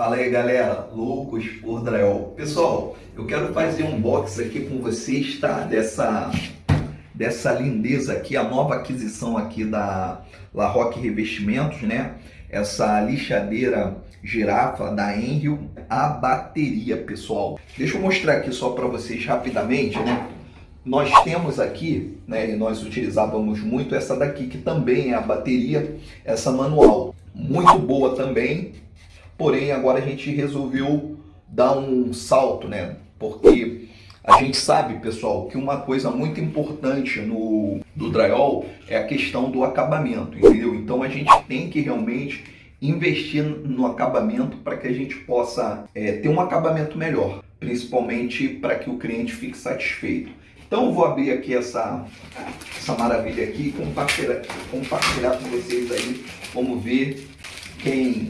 Fala aí galera, loucos por drywall. Pessoal, eu quero fazer um box aqui com vocês, tá? Dessa, dessa lindeza aqui, a nova aquisição aqui da La Roque Revestimentos, né? Essa lixadeira girafa da Enrio, a bateria, pessoal. Deixa eu mostrar aqui só para vocês rapidamente, né? Nós temos aqui, né, e nós utilizávamos muito essa daqui, que também é a bateria, essa manual. Muito boa também, porém agora a gente resolveu dar um salto, né? Porque a gente sabe, pessoal, que uma coisa muito importante no do drywall é a questão do acabamento, entendeu? Então a gente tem que realmente investir no acabamento para que a gente possa é, ter um acabamento melhor, principalmente para que o cliente fique satisfeito. Então vou abrir aqui essa, essa maravilha aqui e compartilhar, compartilhar com vocês aí. Vamos ver quem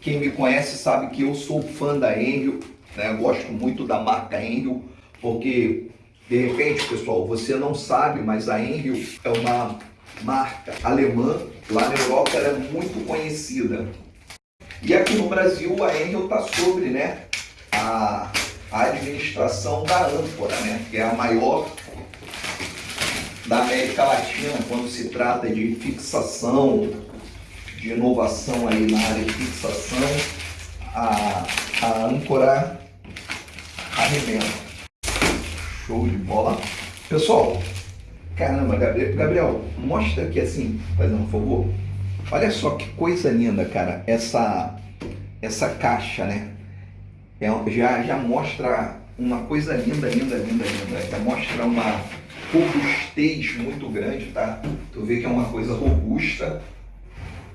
quem me conhece sabe que eu sou fã da Enrio, né? gosto muito da marca Enrio, porque de repente, pessoal, você não sabe, mas a Enrio é uma marca alemã, lá na Europa ela é muito conhecida. E aqui no Brasil a Enrio está sobre né, a, administração da âncora, né, que é a maior da América Latina quando se trata de fixação, de inovação aí na área de fixação, a, a âncora arrebenta. Show de bola. Pessoal, caramba, Gabriel, Gabriel, mostra aqui assim, fazendo um favor. Olha só que coisa linda, cara, essa, essa caixa, né? É, já, já mostra uma coisa linda, linda, linda, linda. Já mostra uma robustez muito grande, tá? Tu vê que é uma coisa robusta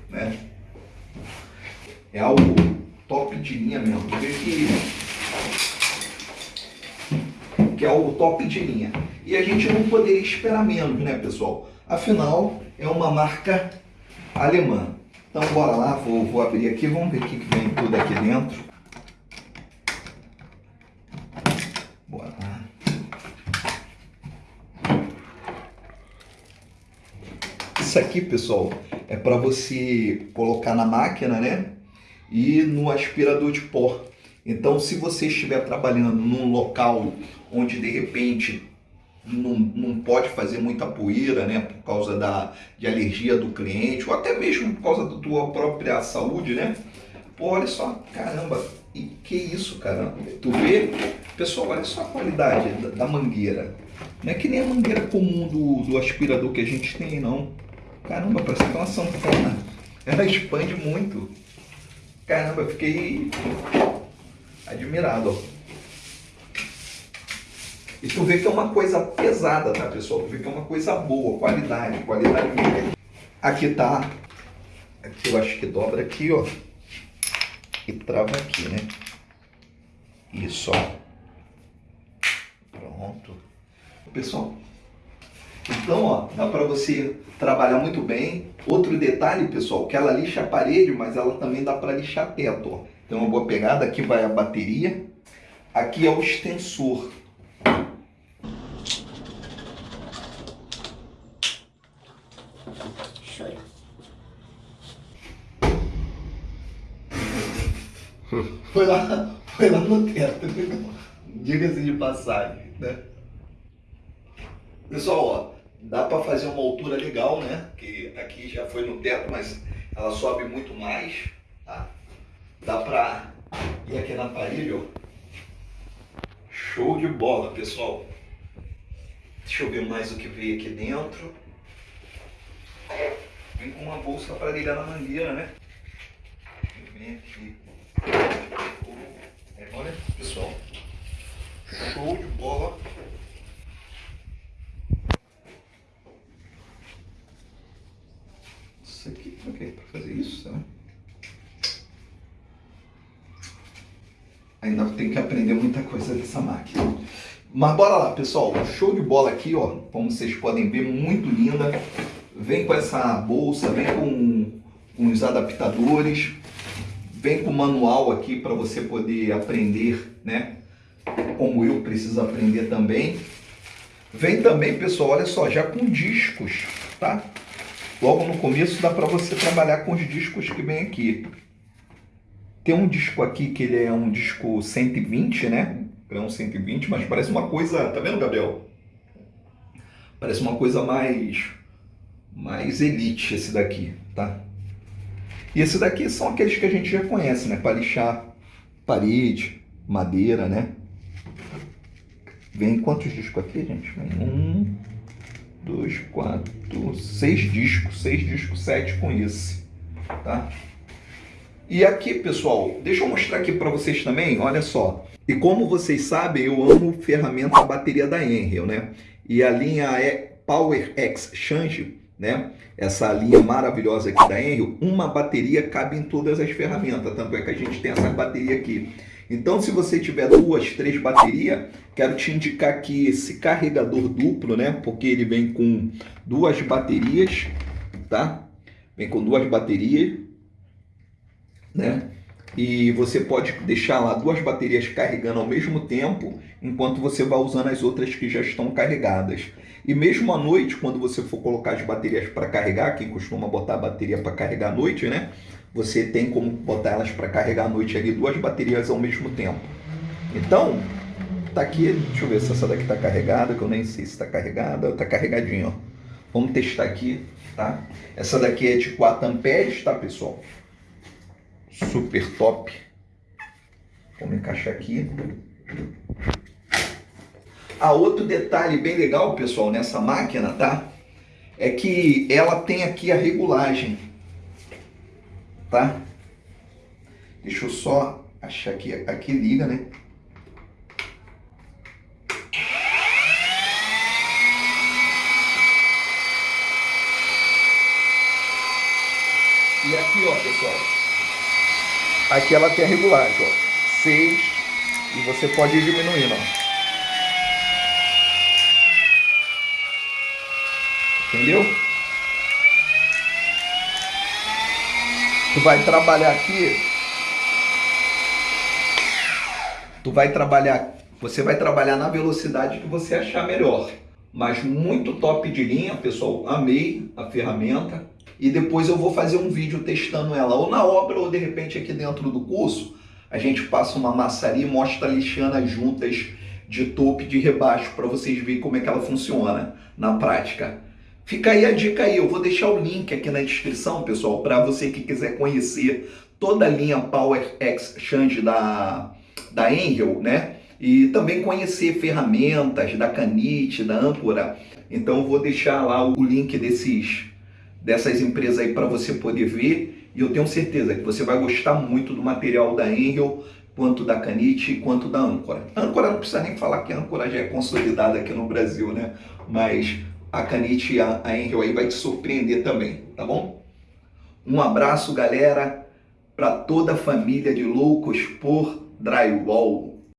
né? É algo top de linha mesmo. Que, que é algo top de linha. E a gente não poderia esperar menos, né, pessoal? Afinal, é uma marca alemã. Então, bora lá, vou, vou abrir aqui, vamos ver o que vem tudo aqui dentro. Bora. Isso aqui, pessoal, é para você colocar na máquina, né? E no aspirador de pó. Então, se você estiver trabalhando num local onde de repente não, não pode fazer muita poeira, né? Por causa da, de alergia do cliente, ou até mesmo por causa da tua própria saúde, né? Pô, olha só, caramba, e que isso, caramba? Tu vê? Pessoal, olha só a qualidade da, da mangueira. Não é que nem a mangueira comum do, do aspirador que a gente tem, não. Caramba, parece que é uma sanfona. Ela expande muito. Caramba, eu fiquei admirado. E tu vê que é uma coisa pesada, tá, pessoal? Tu vê que é uma coisa boa, qualidade, qualidade. Aqui tá, aqui eu acho que dobra aqui, ó. E trava aqui, né? Isso, ó. Pronto. Pessoal, então, ó, dá para você trabalhar muito bem. Outro detalhe, pessoal, que ela lixa a parede, mas ela também dá para lixar teto, ó. Então, uma boa pegada, aqui vai a bateria. Aqui é o extensor. Foi lá, foi lá no teto, diga-se de passagem, né? Pessoal, ó, Dá para fazer uma altura legal, né? Que aqui já foi no teto, mas ela sobe muito mais, tá? Dá para ir aqui na parede, ó. Show de bola, pessoal. Deixa eu ver mais o que veio aqui dentro. Vem com uma bolsa para ligar na mangueira, né? Vem aqui. Olha, pessoal. Show de bola. Isso aqui, ok, para fazer isso, né? Ainda tem que aprender muita coisa dessa máquina. Mas bora lá, pessoal. Show de bola aqui, ó. Como vocês podem ver, muito linda. Vem com essa bolsa, vem com, com os adaptadores. Vem com o manual aqui para você poder aprender, né? Como eu preciso aprender também. Vem também, pessoal, olha só, já com discos, tá? Logo no começo dá para você trabalhar com os discos que vem aqui. Tem um disco aqui que ele é um disco 120, né? Grão 120, mas parece uma coisa... Tá vendo, Gabriel? Parece uma coisa mais... Mais elite esse daqui, tá? E esse daqui são aqueles que a gente já conhece, né? Para lixar parede, madeira, né? Vem quantos discos aqui, gente? Vem um, dois, quatro, seis discos. Seis discos, sete com esse, tá? E aqui, pessoal, deixa eu mostrar aqui para vocês também, olha só. E como vocês sabem, eu amo ferramenta bateria da Enel, né? E a linha é Power Exchange, né? Essa linha maravilhosa aqui da Enel, uma bateria cabe em todas as ferramentas, tanto é que a gente tem essa bateria aqui. Então, se você tiver duas, três baterias, quero te indicar aqui esse carregador duplo, né? Porque ele vem com duas baterias, tá? Vem com duas baterias né? E você pode deixar lá duas baterias carregando ao mesmo tempo, enquanto você vai usando as outras que já estão carregadas. E mesmo à noite, quando você for colocar as baterias para carregar, quem costuma botar a bateria para carregar à noite, né? Você tem como botar elas para carregar à noite ali, duas baterias ao mesmo tempo. Então, tá aqui, deixa eu ver se essa daqui tá carregada, que eu nem sei se está carregada, tá carregadinho, ó. Vamos testar aqui, tá? Essa daqui é de 4 amperes, tá, pessoal? super top. Vamos encaixar aqui. Ah, outro detalhe bem legal, pessoal, nessa máquina, tá? É que ela tem aqui a regulagem, tá? Deixa eu só achar aqui, aqui liga, né? E aqui, ó, pessoal, Aqui ela tem a regulagem, ó. 6 e você pode ir diminuindo, ó. Entendeu? Tu vai trabalhar aqui. Tu vai trabalhar, você vai trabalhar na velocidade que você achar melhor. Mas muito top de linha, pessoal. Amei a ferramenta e depois eu vou fazer um vídeo testando ela, ou na obra, ou de repente aqui dentro do curso, a gente passa uma maçaria e mostra lixando as juntas de topo e de rebaixo para vocês verem como é que ela funciona na prática. Fica aí a dica aí, eu vou deixar o link aqui na descrição, pessoal, para você que quiser conhecer toda a linha Power Exchange da, da Angel, né? E também conhecer ferramentas da Canite, da Âncora. Então eu vou deixar lá o link desses dessas empresas aí para você poder ver e eu tenho certeza que você vai gostar muito do material da Angel, quanto da Canite, quanto da Âncora. Âncora não precisa nem falar que a Âncora já é consolidada aqui no Brasil, né? Mas a Canite e a Angel aí vai te surpreender também, tá bom? Um abraço, galera, para toda a família de loucos por drywall.